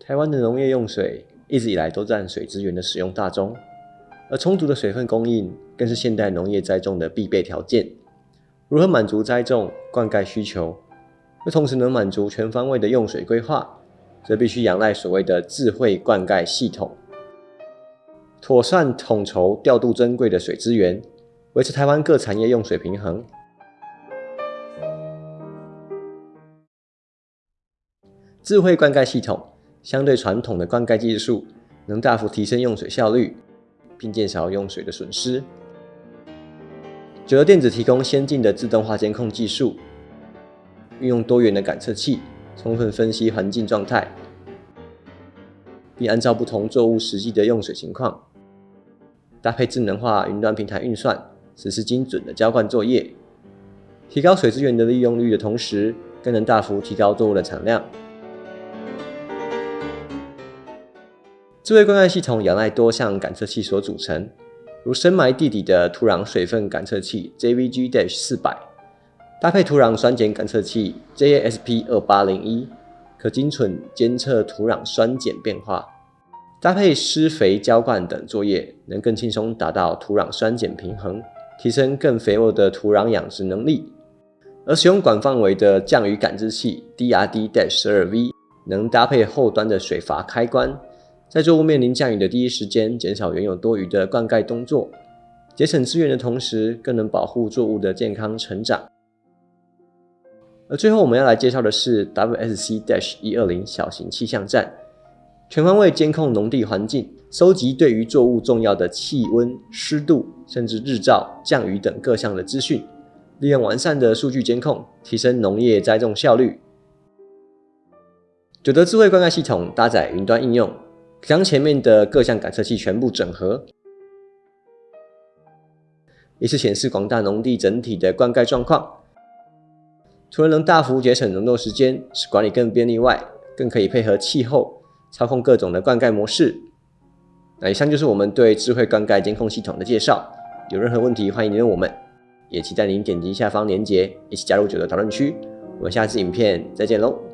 台湾的农业用水一直以来都占水资源的使用大宗，而充足的水分供应更是现代农业栽种的必备条件。如何满足栽种、灌溉需求，又同时能满足全方位的用水规划，则必须仰赖所谓的智慧灌溉系统，妥善统筹调度珍贵的水资源，维持台湾各产业用水平衡。智慧灌溉系统相对传统的灌溉技术，能大幅提升用水效率，并减少用水的损失。九德电子提供先进的自动化监控技术，运用多元的感测器，充分分析环境状态，并按照不同作物实际的用水情况，搭配智能化云端平台运算，实施精准的浇灌作业，提高水资源的利用率的同时，更能大幅提高作物的产量。智慧灌溉系统仰赖多项感测器所组成，如深埋地底的土壤水分感测器 JVG-400，搭配土壤酸碱感测器 JASP2801，可精准监测土壤酸碱变化；搭配施肥浇灌等作业，能更轻松达到土壤酸碱平衡，提升更肥沃的土壤养殖能力。而使用广范围的降雨感知器 DRD-12V，能搭配后端的水阀开关。在作物面临降雨的第一时间，减少原有多余的灌溉动作，节省资源的同时，更能保护作物的健康成长。而最后，我们要来介绍的是 WSC-120 小型气象站，全方位监控农地环境，收集对于作物重要的气温、湿度，甚至日照、降雨等各项的资讯，利用完善的数据监控，提升农业栽种效率。九德智慧灌溉系统搭载云端应用。将前面的各项感测器全部整合，一次显示广大农地整体的灌溉状况。除了能大幅节省农作时间，使管理更便利外，更可以配合气候操控各种的灌溉模式。那以上就是我们对智慧灌溉监控系统的介绍。有任何问题，欢迎您问我们，也期待您点击下方链接，一起加入九的讨论区。我们下次影片再见喽！